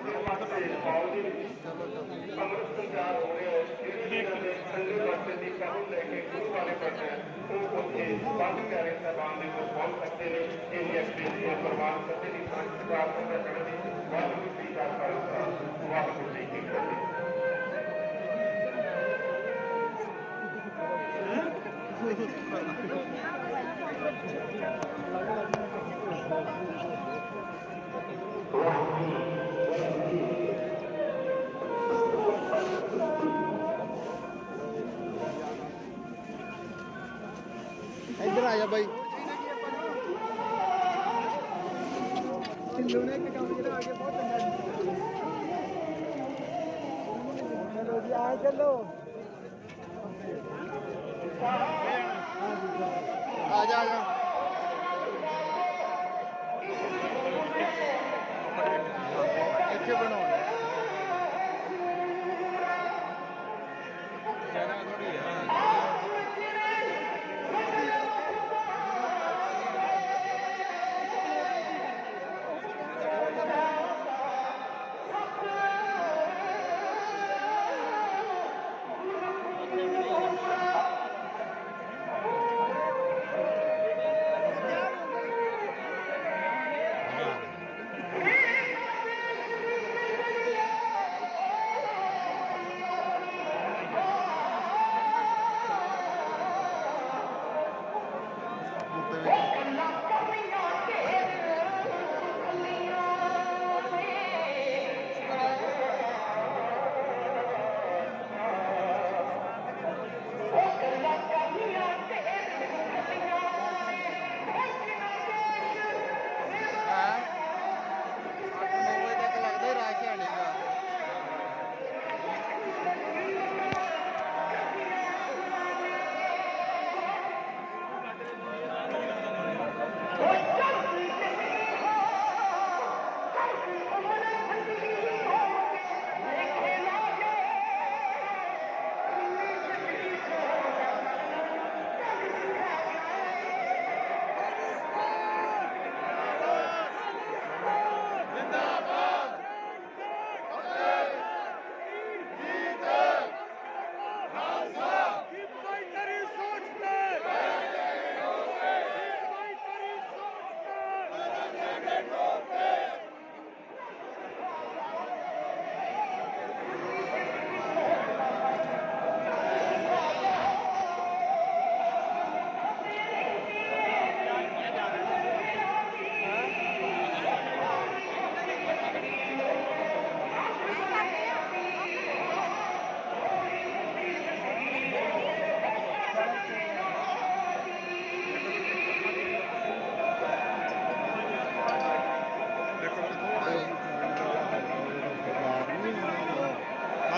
ਇੱਧਰ ਆ ਜਾ ਬਾਈ। ਢਿੱਲੋਂ ਨੇ ਇੱਕ ਕੰਮ ਜਿਹੜਾ ਆ ਕੇ ਬਹੁਤ ਚੰਗਾ ਕੀਤਾ ਚਲੋ ਜੀ, ਆ ਚੱਲੋ ਆ ਜਾ। ਆ ਜਾ ਇੱਥੇ ਬਣਾਉਣਾ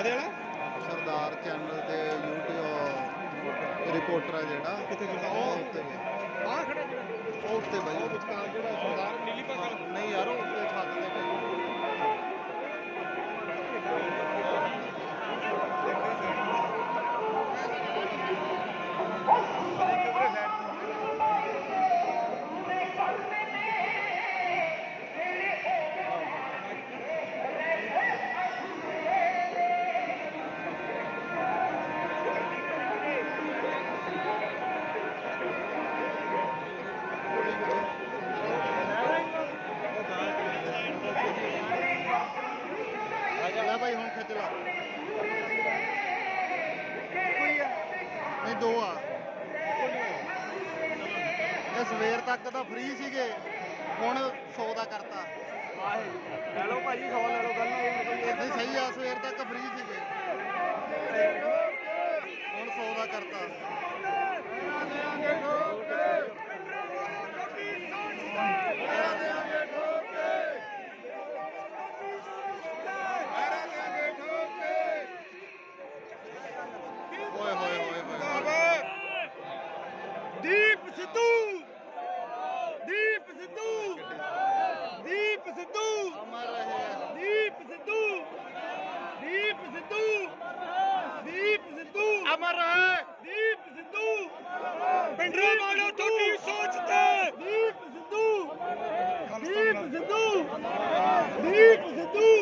ਆਦੇ ਵਾਲਾ ਸਰਦਾਰ ਚੈਨਲ ਤੇ YouTube ਰਿਪੋਰਟਰ ਆ ਜਿਹੜਾ ਕਿੱਥੇ? ਉਹ ਉੱਤੇ। ਆ ਖੜਾ ਜਿਹੜਾ ਉਹ ਉੱਤੇ ਬਾਈ ਉਹ ਵਿਚਕਾਰ ਜਿਹੜਾ ਸਰਦਾਰ ਨਹੀਂ ਦੋ ਆ। ਇਹ ਸਵੇਰ ਤੱਕ ਤਾਂ ਫ੍ਰੀ ਸੀਗੇ। ਹੁਣ 100 ਦਾ ਕਰਤਾ। ਲੈ ਲਓ ਭਾਜੀ 100 ਲੈ ਲਓ ਗੱਲ ਨਹੀਂ ਸਹੀ ਆ ਸਵੇਰ ਤੱਕ ਫ੍ਰੀ ਸੀਗੇ। ਹੁਣ 100 ਦਾ ਕਰਤਾ। ਤੁਹਾਡੀ ਸੋਚ ਤੇ ਦੀਪ ਸਿੱਧੂ ਦੀਪ ਸਿੱਧੂ ਦੀਪ ਸਿੱਧੂ